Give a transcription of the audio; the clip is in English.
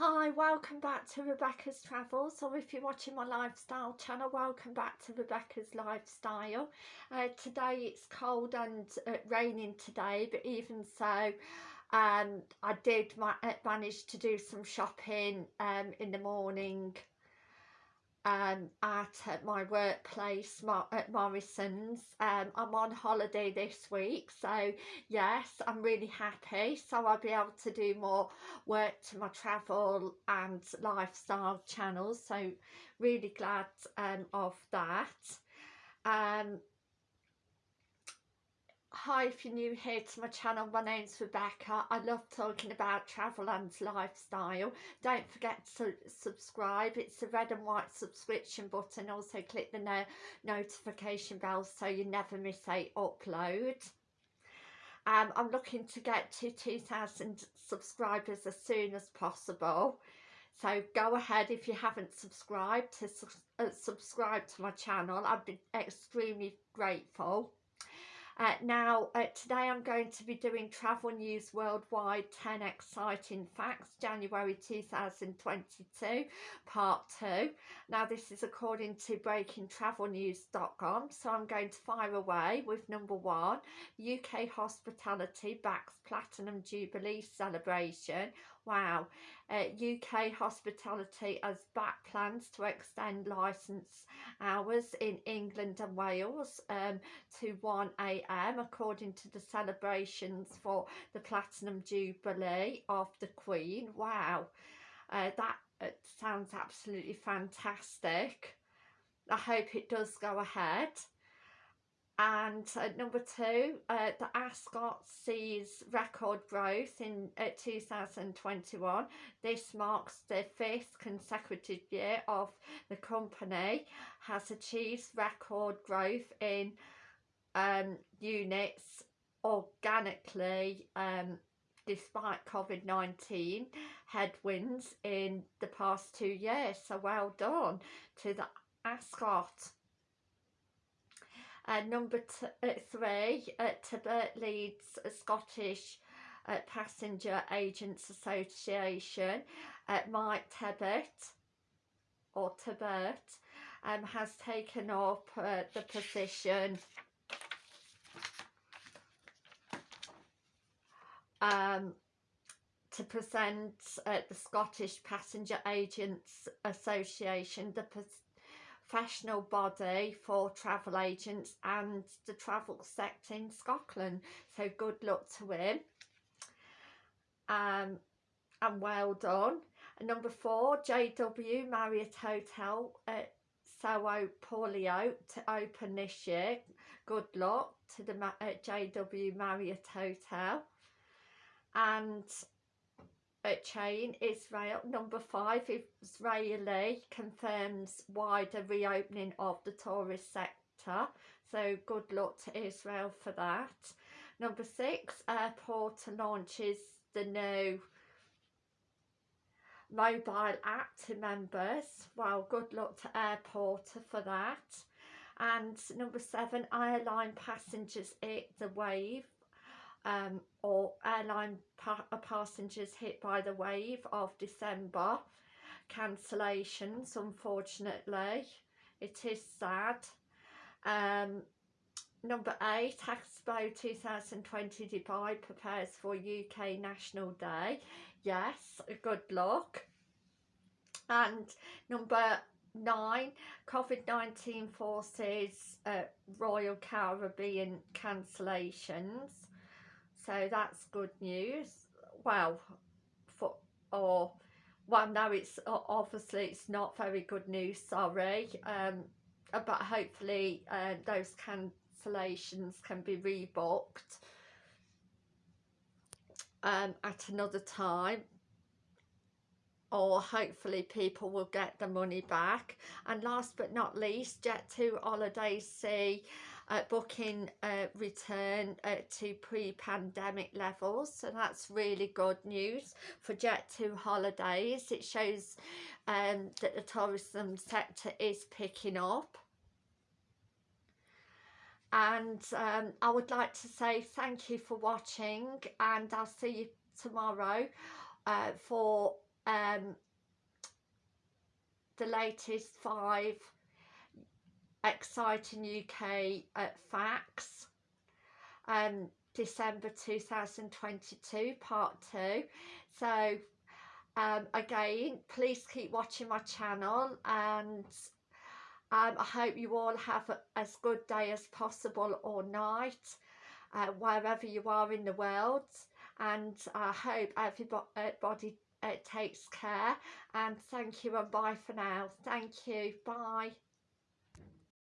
Hi, welcome back to Rebecca's Travels, or if you're watching my lifestyle channel, welcome back to Rebecca's Lifestyle. Uh, today it's cold and uh, raining today, but even so, um, I did ma uh, manage to do some shopping um, in the morning um, at, my workplace at Morrison's. Um, I'm on holiday this week, so yes, I'm really happy. So I'll be able to do more work to my travel and lifestyle channels. So really glad um, of that. Um, Hi, if you're new here to my channel, my name's Rebecca. I love talking about travel and lifestyle. Don't forget to subscribe. It's the red and white subscription button. Also click the no notification bell so you never miss a upload. Um, I'm looking to get to 2,000 subscribers as soon as possible. So go ahead if you haven't subscribed to su uh, subscribe to my channel. I'd be extremely grateful. Uh, now, uh, today I'm going to be doing Travel News Worldwide 10 Exciting Facts, January 2022, Part 2. Now, this is according to BreakingTravelNews.com, so I'm going to fire away with number one. UK Hospitality backs Platinum Jubilee celebration Wow, uh, UK Hospitality has back plans to extend licence hours in England and Wales um, to 1am according to the celebrations for the Platinum Jubilee of the Queen. Wow, uh, that uh, sounds absolutely fantastic. I hope it does go ahead and uh, number two uh, the Ascott sees record growth in uh, 2021 this marks the fifth consecutive year of the company has achieved record growth in um, units organically um, despite COVID-19 headwinds in the past two years. So well done to the Ascott uh, number uh, three, uh, Tebert leads Scottish uh, Passenger Agents Association. Uh, Mike Tebert, or Tebert, um, has taken up uh, the position um, to present uh, the Scottish Passenger Agents Association the professional body for travel agents and the travel sector in Scotland. So good luck to him. Um, and well done. And number four, JW Marriott Hotel at Sao Paulo to open this year. Good luck to the JW Marriott Hotel. And chain Israel. Number five Israeli confirms wider reopening of the tourist sector. So good luck to Israel for that. Number six airport launches the new mobile app to members. Well good luck to airport for that. And number seven airline passengers hit the wave um, or airline pa passengers hit by the wave of December. Cancellations unfortunately. It is sad. Um, number eight Expo 2020 Dubai prepares for UK National Day. Yes good luck. And number nine COVID-19 forces uh, Royal Caribbean cancellations so that's good news. Well for or well no it's obviously it's not very good news sorry. Um but hopefully uh, those cancellations can be rebooked um at another time. Or hopefully people will get the money back. And last but not least jet2 holidays see uh, booking uh, return uh, to pre-pandemic levels. So that's really good news for Jet2 holidays. It shows um, that the tourism sector is picking up. And um, I would like to say thank you for watching and I'll see you tomorrow uh, for um, the latest five exciting UK uh, facts um, December 2022 part 2 so um, again please keep watching my channel and um, I hope you all have a, as good day as possible or night uh, wherever you are in the world. And I hope everybody uh, takes care. And thank you and bye for now. Thank you. Bye